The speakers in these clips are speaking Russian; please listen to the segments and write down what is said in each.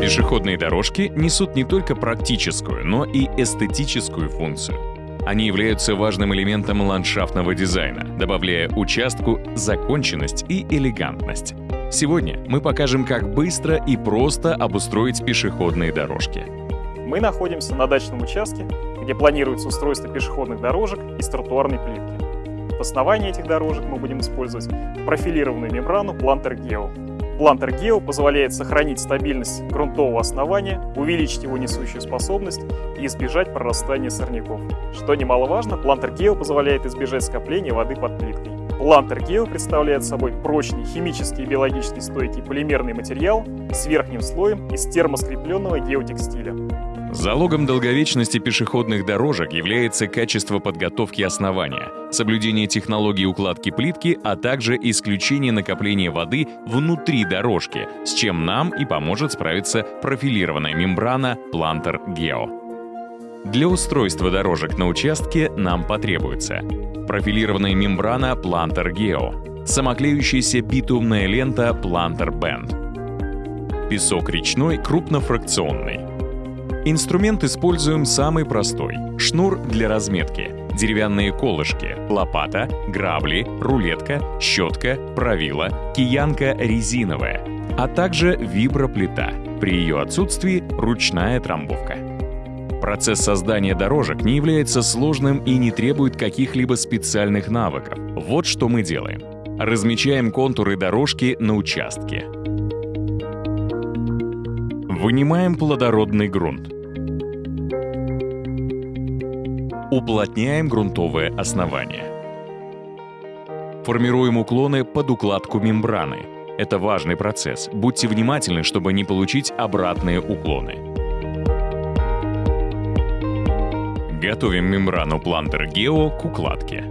Пешеходные дорожки несут не только практическую, но и эстетическую функцию. Они являются важным элементом ландшафтного дизайна, добавляя участку законченность и элегантность. Сегодня мы покажем, как быстро и просто обустроить пешеходные дорожки. Мы находимся на дачном участке, где планируется устройство пешеходных дорожек из тротуарной плитки. В основании этих дорожек мы будем использовать профилированную мембрану Planter Geo. Плантер Гео позволяет сохранить стабильность грунтового основания, увеличить его несущую способность и избежать прорастания сорняков. Что немаловажно, Плантер Гео позволяет избежать скопления воды под плиткой. Плантер Гео представляет собой прочный, химически и биологически стойкий полимерный материал с верхним слоем из термоскрепленного геотекстиля. Залогом долговечности пешеходных дорожек является качество подготовки основания, соблюдение технологии укладки плитки, а также исключение накопления воды внутри дорожки, с чем нам и поможет справиться профилированная мембрана Planter Geo. Для устройства дорожек на участке нам потребуется профилированная мембрана Planter Geo, самоклеющаяся битумная лента Planter Band, песок речной крупнофракционный, Инструмент используем самый простой — шнур для разметки, деревянные колышки, лопата, грабли, рулетка, щетка, правила, киянка резиновая, а также виброплита. При ее отсутствии ручная трамбовка. Процесс создания дорожек не является сложным и не требует каких-либо специальных навыков. Вот что мы делаем. Размечаем контуры дорожки на участке. Вынимаем плодородный грунт. Уплотняем грунтовое основание. Формируем уклоны под укладку мембраны. Это важный процесс. Будьте внимательны, чтобы не получить обратные уклоны. Готовим мембрану Planter Geo к укладке.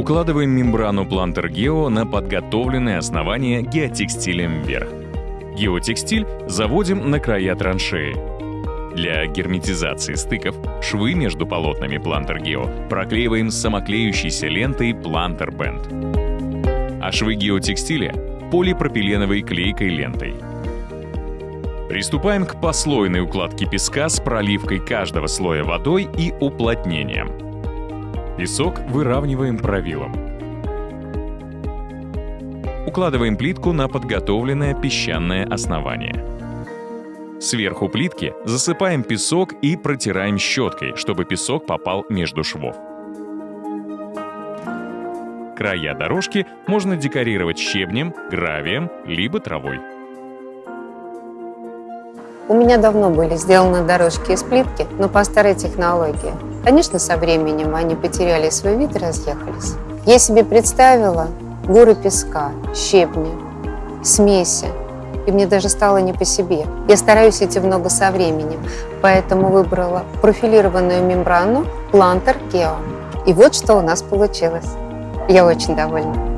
Укладываем мембрану Planter Geo на подготовленное основание геотекстилем вверх. Геотекстиль заводим на края траншеи. Для герметизации стыков швы между полотнами Planter Geo проклеиваем самоклеющейся лентой Planter Band, а швы геотекстиля — полипропиленовой клейкой лентой. Приступаем к послойной укладке песка с проливкой каждого слоя водой и уплотнением. Песок выравниваем правилом. Укладываем плитку на подготовленное песчаное основание. Сверху плитки засыпаем песок и протираем щеткой, чтобы песок попал между швов. Края дорожки можно декорировать щебнем, гравием, либо травой. У меня давно были сделаны дорожки из плитки, но по старой технологии. Конечно, со временем они потеряли свой вид и разъехались. Я себе представила горы песка, щебня, смеси, и мне даже стало не по себе. Я стараюсь идти в ногу со временем, поэтому выбрала профилированную мембрану Planter Geo. И вот что у нас получилось. Я очень довольна.